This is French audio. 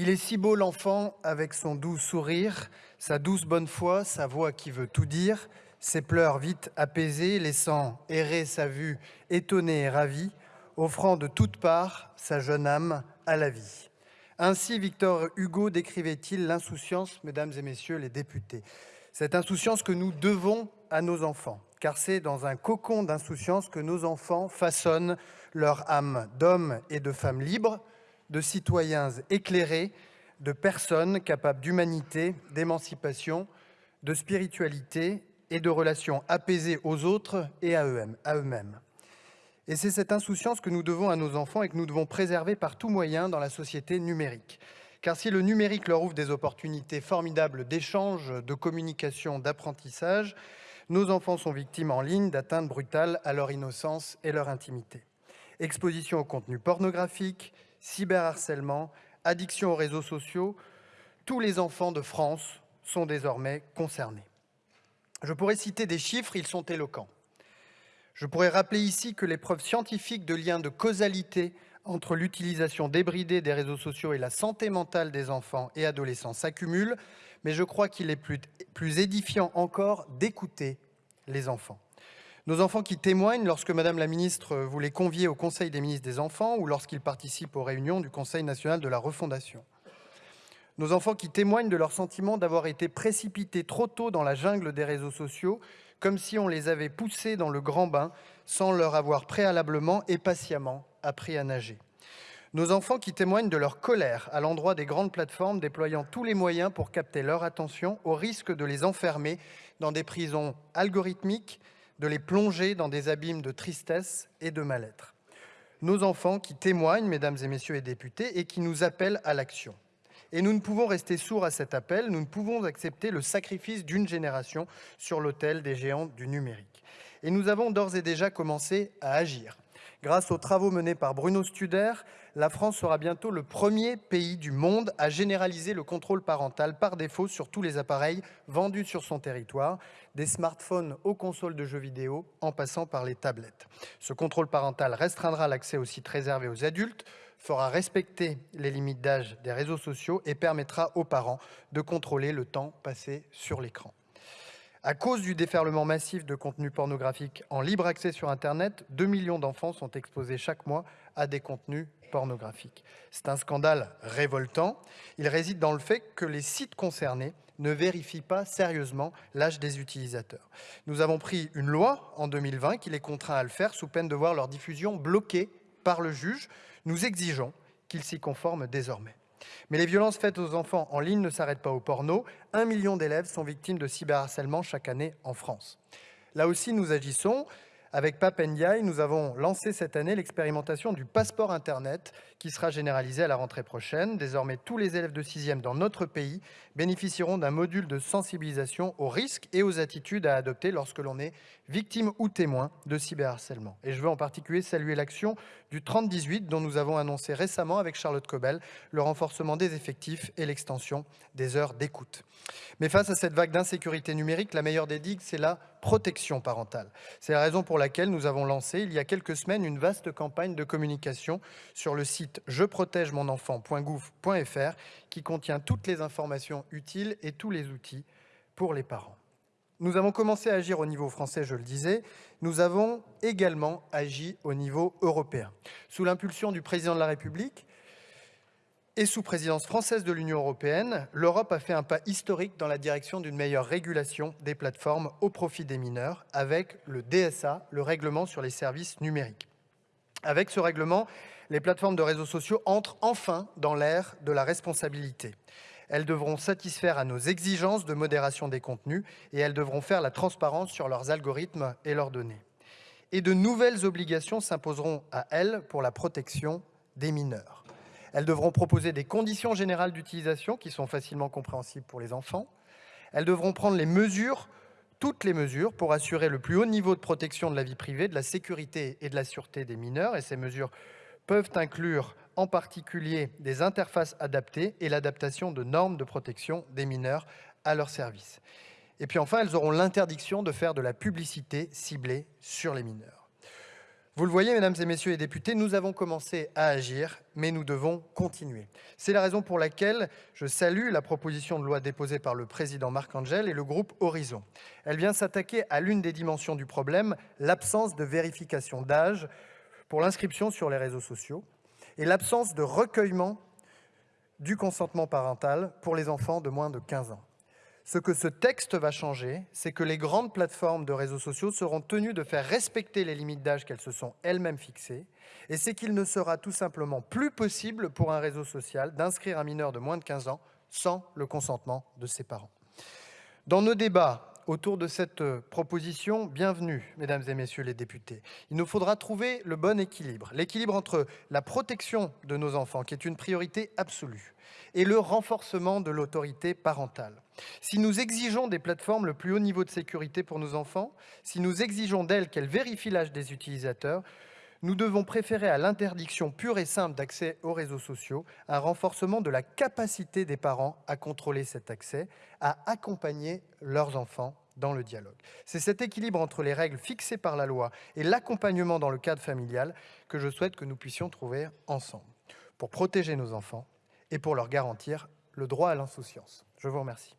Il est si beau l'enfant avec son doux sourire, sa douce bonne foi, sa voix qui veut tout dire, ses pleurs vite apaisés, laissant errer sa vue étonnée et ravie, offrant de toutes parts sa jeune âme à la vie. Ainsi, Victor Hugo décrivait-il l'insouciance, mesdames et messieurs les députés. Cette insouciance que nous devons à nos enfants, car c'est dans un cocon d'insouciance que nos enfants façonnent leur âme d'hommes et de femmes libres, de citoyens éclairés, de personnes capables d'humanité, d'émancipation, de spiritualité et de relations apaisées aux autres et à eux-mêmes. Et c'est cette insouciance que nous devons à nos enfants et que nous devons préserver par tout moyen dans la société numérique. Car si le numérique leur ouvre des opportunités formidables d'échange, de communication, d'apprentissage, nos enfants sont victimes en ligne d'atteintes brutales à leur innocence et leur intimité. Exposition au contenu pornographique, cyberharcèlement, addiction aux réseaux sociaux, tous les enfants de France sont désormais concernés. Je pourrais citer des chiffres, ils sont éloquents. Je pourrais rappeler ici que les preuves scientifiques de liens de causalité entre l'utilisation débridée des réseaux sociaux et la santé mentale des enfants et adolescents s'accumulent, mais je crois qu'il est plus, plus édifiant encore d'écouter les enfants. Nos enfants qui témoignent lorsque Madame la Ministre vous les conviez au Conseil des ministres des enfants ou lorsqu'ils participent aux réunions du Conseil national de la refondation. Nos enfants qui témoignent de leur sentiment d'avoir été précipités trop tôt dans la jungle des réseaux sociaux, comme si on les avait poussés dans le grand bain sans leur avoir préalablement et patiemment appris à nager. Nos enfants qui témoignent de leur colère à l'endroit des grandes plateformes déployant tous les moyens pour capter leur attention au risque de les enfermer dans des prisons algorithmiques, de les plonger dans des abîmes de tristesse et de mal-être. Nos enfants qui témoignent, mesdames et messieurs les députés, et qui nous appellent à l'action. Et nous ne pouvons rester sourds à cet appel, nous ne pouvons accepter le sacrifice d'une génération sur l'autel des géants du numérique. Et nous avons d'ores et déjà commencé à agir. Grâce aux travaux menés par Bruno Studer, la France sera bientôt le premier pays du monde à généraliser le contrôle parental par défaut sur tous les appareils vendus sur son territoire, des smartphones aux consoles de jeux vidéo en passant par les tablettes. Ce contrôle parental restreindra l'accès aux sites réservés aux adultes, fera respecter les limites d'âge des réseaux sociaux et permettra aux parents de contrôler le temps passé sur l'écran. À cause du déferlement massif de contenus pornographiques en libre accès sur Internet, 2 millions d'enfants sont exposés chaque mois à des contenus pornographiques. C'est un scandale révoltant. Il réside dans le fait que les sites concernés ne vérifient pas sérieusement l'âge des utilisateurs. Nous avons pris une loi en 2020 qui les contraint à le faire sous peine de voir leur diffusion bloquée par le juge. Nous exigeons qu'ils s'y conforment désormais. Mais les violences faites aux enfants en ligne ne s'arrêtent pas au porno. Un million d'élèves sont victimes de cyberharcèlement chaque année en France. Là aussi, nous agissons. Avec Pap nous avons lancé cette année l'expérimentation du passeport Internet qui sera généralisé à la rentrée prochaine. Désormais, tous les élèves de 6e dans notre pays bénéficieront d'un module de sensibilisation aux risques et aux attitudes à adopter lorsque l'on est victime ou témoin de cyberharcèlement. Et je veux en particulier saluer l'action du 3018 dont nous avons annoncé récemment avec Charlotte Cobel le renforcement des effectifs et l'extension des heures d'écoute. Mais face à cette vague d'insécurité numérique, la meilleure des digues, c'est la protection parentale. C'est la raison pour laquelle nous avons lancé il y a quelques semaines une vaste campagne de communication sur le site jeprotègemonenfant.gouv.fr qui contient toutes les informations utiles et tous les outils pour les parents. Nous avons commencé à agir au niveau français, je le disais. Nous avons également agi au niveau européen. Sous l'impulsion du président de la République, et sous présidence française de l'Union européenne, l'Europe a fait un pas historique dans la direction d'une meilleure régulation des plateformes au profit des mineurs avec le DSA, le règlement sur les services numériques. Avec ce règlement, les plateformes de réseaux sociaux entrent enfin dans l'ère de la responsabilité. Elles devront satisfaire à nos exigences de modération des contenus et elles devront faire la transparence sur leurs algorithmes et leurs données. Et de nouvelles obligations s'imposeront à elles pour la protection des mineurs. Elles devront proposer des conditions générales d'utilisation qui sont facilement compréhensibles pour les enfants. Elles devront prendre les mesures, toutes les mesures, pour assurer le plus haut niveau de protection de la vie privée, de la sécurité et de la sûreté des mineurs. Et ces mesures peuvent inclure en particulier des interfaces adaptées et l'adaptation de normes de protection des mineurs à leur service. Et puis enfin, elles auront l'interdiction de faire de la publicité ciblée sur les mineurs. Vous le voyez, mesdames et messieurs les députés, nous avons commencé à agir, mais nous devons continuer. C'est la raison pour laquelle je salue la proposition de loi déposée par le président Marc Angel et le groupe Horizon. Elle vient s'attaquer à l'une des dimensions du problème, l'absence de vérification d'âge pour l'inscription sur les réseaux sociaux et l'absence de recueillement du consentement parental pour les enfants de moins de 15 ans. Ce que ce texte va changer, c'est que les grandes plateformes de réseaux sociaux seront tenues de faire respecter les limites d'âge qu'elles se sont elles-mêmes fixées, et c'est qu'il ne sera tout simplement plus possible pour un réseau social d'inscrire un mineur de moins de 15 ans sans le consentement de ses parents. Dans nos débats autour de cette proposition, bienvenue, mesdames et messieurs les députés. Il nous faudra trouver le bon équilibre, l'équilibre entre la protection de nos enfants, qui est une priorité absolue, et le renforcement de l'autorité parentale. Si nous exigeons des plateformes le plus haut niveau de sécurité pour nos enfants, si nous exigeons d'elles qu'elles vérifient l'âge des utilisateurs, nous devons préférer à l'interdiction pure et simple d'accès aux réseaux sociaux un renforcement de la capacité des parents à contrôler cet accès, à accompagner leurs enfants dans le dialogue. C'est cet équilibre entre les règles fixées par la loi et l'accompagnement dans le cadre familial que je souhaite que nous puissions trouver ensemble pour protéger nos enfants et pour leur garantir le droit à l'insouciance. Je vous remercie.